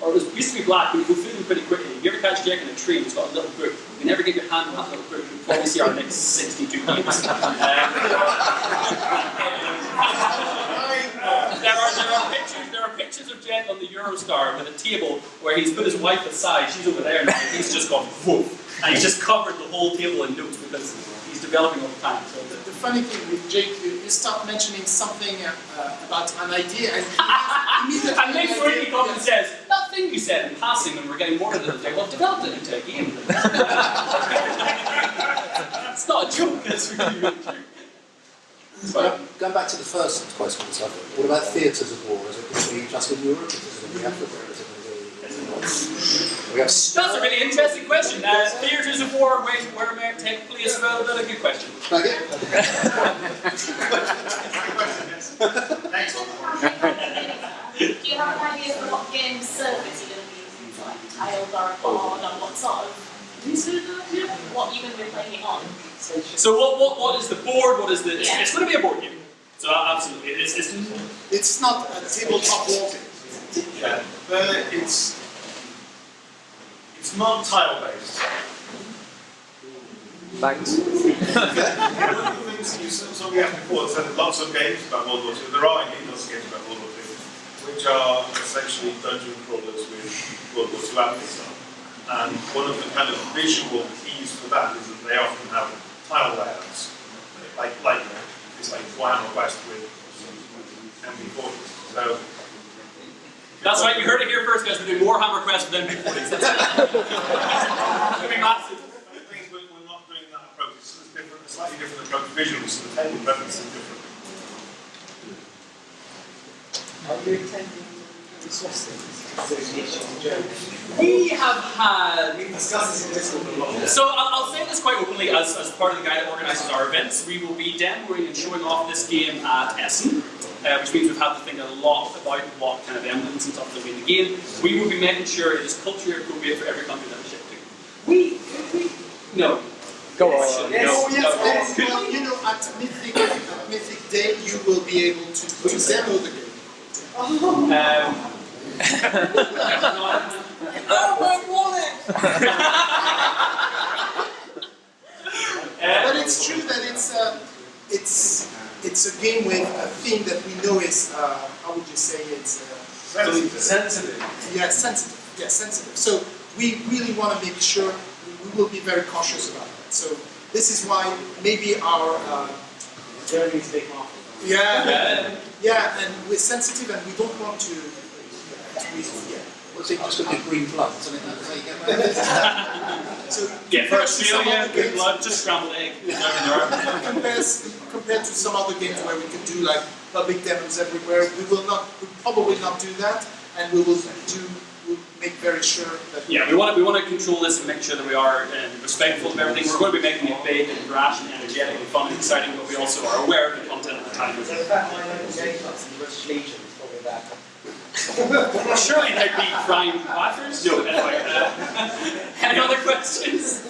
Speaker 2: or it was used to be black, but you go through them pretty quickly. If you ever catch Jack in a tree, and he's got a little book. You never get your hand on that little book, you'll probably see our next 62 games. Um, there, are, there, are pictures, there are pictures of Jet on the Eurostar with a table where he's put his wife aside, she's over there, and he's just gone whoop. And he's just covered the whole table in notes because he's developing all the time. So the,
Speaker 3: The funny thing with Jake, you, you start mentioning something uh, uh, about an idea, and he immediately.
Speaker 2: and Nick Sweeney comes and says, that thing you said in passing when we're getting more into the day, well, I've developed it into a game. it's not a joke, it's really, really true.
Speaker 6: Going going back to the first question what about theatres of war? Is it going to be just in Europe? Is it going to be Africa? Is it going to be... We have
Speaker 2: That's a really interesting question. Uh, theatres of war, where, where America take place, well, that's a good question.
Speaker 11: Do you have an idea of what game service you're going to be using? So like tiled or a board or what sort of what you're going to be playing it on?
Speaker 2: So what, what, what is the board? What is the? It's,
Speaker 11: Yeah.
Speaker 2: it's going to be a board game. So uh, absolutely, it's, it's
Speaker 3: It's not a tabletop war game.
Speaker 8: Yeah, but it's it's not tile based.
Speaker 9: Thanks.
Speaker 8: One of the things you we have before said lots of games about World War II. There are indeed lots of games about World War II, which are essentially dungeon crawlers with World War II atmosphere. And one of the kind of visual keys for that is that they often have tile layouts, like like it's like Warhammer Quest with MP40s. So
Speaker 2: That's right, you heard it here first, guys. We're doing more Hammer Quest than M40s. That's it's going to be massive.
Speaker 8: the thing is, we're, we're not doing that approach. It's a different, slightly different approach visually, so the table presence is different.
Speaker 12: Are you attending the Swastings Association in Germany?
Speaker 2: We have had.
Speaker 12: We've discussed this in Discord a lot.
Speaker 2: So I'll, I'll say this quite openly as, as part of the guy that organises our events. We will be demoing and showing off this game at Essen, uh, which means we've had to think a lot about what kind of emblems and stuff there'll be in the game. We will be making sure it is culturally appropriate for every country that we ship to. We, we, no.
Speaker 9: Go on.
Speaker 2: No,
Speaker 3: Yes,
Speaker 2: no,
Speaker 3: yes,
Speaker 2: no.
Speaker 3: yes. Well, you know, at Mythic, at Mythic Day, you will be able to, to demo the game.
Speaker 2: Um,
Speaker 3: But it's true that it's uh, it's it's a game with a theme that we know is uh, how would you say it's uh,
Speaker 8: Sensitive.
Speaker 3: yeah sensitive yeah sensitive. So we really want to make sure we will be very cautious about that. So this is why maybe our uh,
Speaker 12: Germany's big market.
Speaker 3: yeah yeah and we're sensitive and we don't want to. To yeah.
Speaker 6: What's it just got green blood? Isn't it? That's how you get around it.
Speaker 3: So
Speaker 2: yeah, for
Speaker 3: compared to some
Speaker 2: Australia,
Speaker 3: other
Speaker 2: good blood, just scrambled egg. There
Speaker 3: compared, compared to some other games where we can do like public demos everywhere, we will not, we probably not do that, and we will do, we'll make very sure that.
Speaker 2: Yeah, we want to we want to control this and make sure that we are um, respectful of everything. We're going to be making it big and brash and energetic and fun and exciting, but we also are aware of the content at the time.
Speaker 12: So in fact, my local game clubs in the British Legion is probably that.
Speaker 2: Surely there'd be crime batters? No, anyway. Uh, any other questions?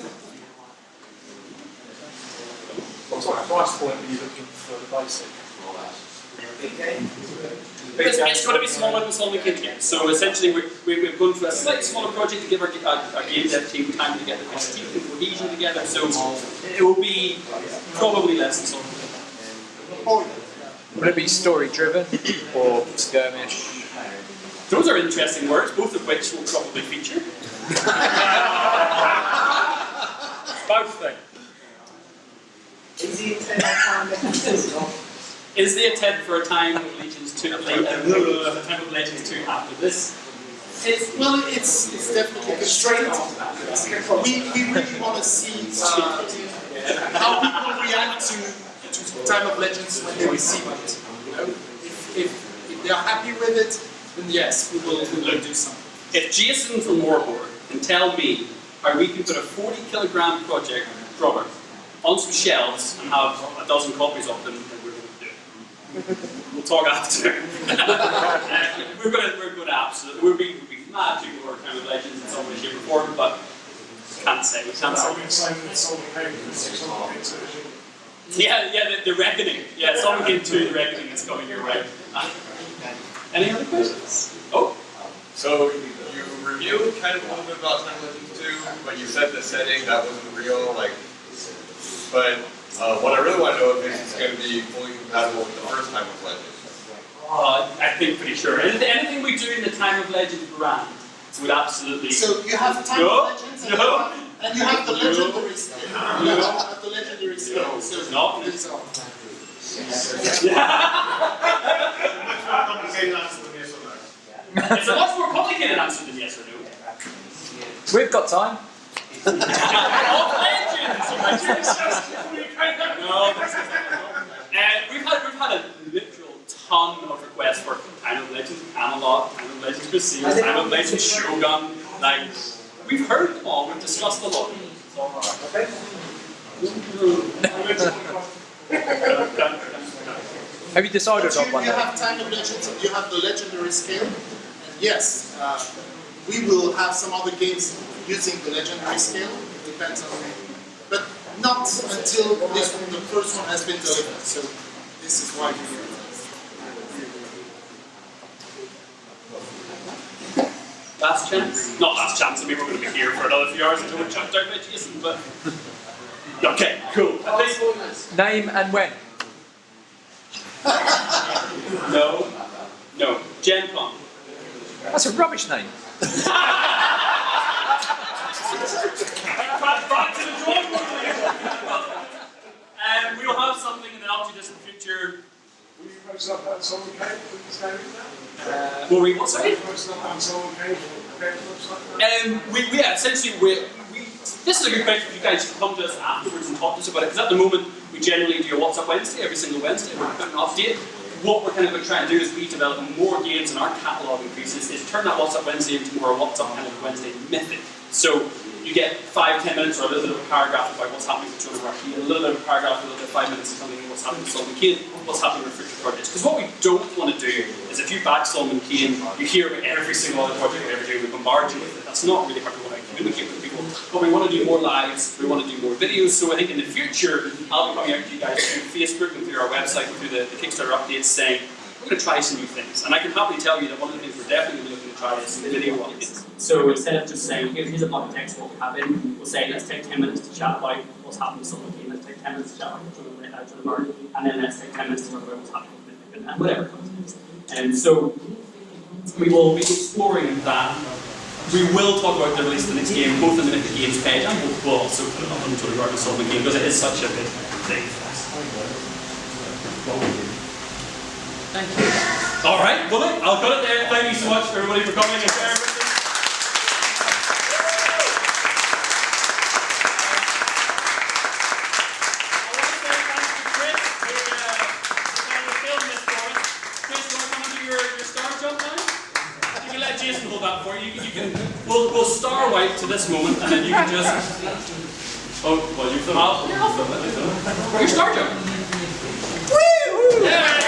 Speaker 7: What sort of price point are you looking for the basic?
Speaker 12: Big game.
Speaker 2: It's, it's going to be smaller than Solomon Kid games. So essentially, we're, we- we've gone for a slightly smaller project to give our, our, our game dev team time to get the teeth and cohesion together. So it will be probably less than Solomon Kid.
Speaker 9: Will it be story driven or skirmish?
Speaker 2: Those are interesting words, both of which will probably feature.
Speaker 9: Both things.
Speaker 12: Is the intent of time that
Speaker 2: Is the attempt for a time of Legends 2 late, a time of Legends 2 after this?
Speaker 3: It's, well, it's, it's definitely constrained. We, we really want to see uh, how people react to, to Time of Legends when they receive it. You know, if, if, if they are happy with it, then yes, we will, we will do something.
Speaker 2: If Jason from Warboard can tell me how we can put a 40 kilogram project product on some shelves and have a dozen copies of them, then we're going to do it. We'll talk after. We're going to we're to absolutely we'll be we'll be mad to go Time of Legends in some way, shape, or form, but can't say. We can't say.
Speaker 7: I've been saying that someone came with a 600 bit version.
Speaker 2: Yeah, yeah, the, the reckoning. Yeah, someone came to the reckoning that's coming your way. Any other questions? Oh,
Speaker 10: So you reviewed kind of a little bit about Time Legends 2, but you said the setting that wasn't real, like. But uh, what I really want to know is it's going to be fully compatible with the first Time of Legends.
Speaker 2: uh, I think pretty sure. Anything, anything we do in the Time of Legends brand would absolutely.
Speaker 3: So you have Time
Speaker 2: No,
Speaker 3: of Legends and,
Speaker 2: no.
Speaker 3: you have, and you have the
Speaker 2: No.
Speaker 3: legendary skill. You have the legendary skill. So
Speaker 2: No.
Speaker 3: these are.
Speaker 8: Much more complicated answer than yes or no.
Speaker 2: it's a much more complicated answer than yes or no.
Speaker 9: We've got time.
Speaker 2: of Legends! No, uh, we've had we've had a literal ton of requests for Time of Legends Camelot, Time of Legends Crusader, Time of Legends Shogun. Like we've heard them all, we've discussed a lot.
Speaker 9: Have you decided
Speaker 3: But
Speaker 9: on
Speaker 3: you,
Speaker 9: one
Speaker 3: you
Speaker 9: then?
Speaker 3: have Time of Legends you have the legendary scale. And yes, uh, we will have some other games using the legendary scale. It depends on But not until this one, the first one has been delivered. So this is why we
Speaker 2: Last chance? Not last chance, I mean we're going to be here for another few hours until we're chucked out by Jason, but... Okay, cool.
Speaker 9: Name and when?
Speaker 2: No. No. Gen Con.
Speaker 9: That's a rubbish name.
Speaker 2: Back, back to the drawing board Um, we'll have something in the not too distant future.
Speaker 7: Will you post up that someone came with this name now?
Speaker 2: Will we, what, sorry?
Speaker 7: Will you post up that someone came with the website now?
Speaker 2: Um, we, we, yeah, essentially, we, we, this is a good question for you guys to come to us afterwards and talk to us about it, because at the moment, we generally do a What's Up Wednesday every single Wednesday, we're putting an update. What we're kind of going to do is we develop more games and our catalogue increases, is turn that What's Up Wednesday into more What's Up kind of Wednesday method. So, you get five, ten minutes or a little bit of a paragraph about what's happening with of Arc, a little bit of a paragraph, a little bit of five minutes of something what's happening with Solomon Kane, what's happening with future projects. Because what we don't want to do is if you back Solomon Kane, you hear every single other project we ever do, we bombard you with it. That's not really how we want to communicate with. But we want to do more lives, we want to do more videos, so I think in the future, I'll be coming out to you guys through Facebook and through our website and through the, the Kickstarter updates saying, we're going to try some new things. And I can happily tell you that one of the things we're definitely going to be looking to try is video updates. So instead of just saying, Here, here's a block of text, what have in, we'll say, let's take 10 minutes to chat about what's happening with someone let's take 10 minutes to chat about Jordan uh, Jordan Martin, and then let's take 10 minutes to talk about what's Mythic, and whatever comes next. And so we will be exploring that. We will talk about the release of the next game, both in the Mythic Games page, and we'll, also put it up on the Jordan Martin Solomon game, because it is such a big thing. Thank you. All right, well, I'll cut it there. Thank you so much, everybody, for coming and bearing to this moment, and then you can just. Oh, well, you come out. It. You start jump. Woo! Yeah.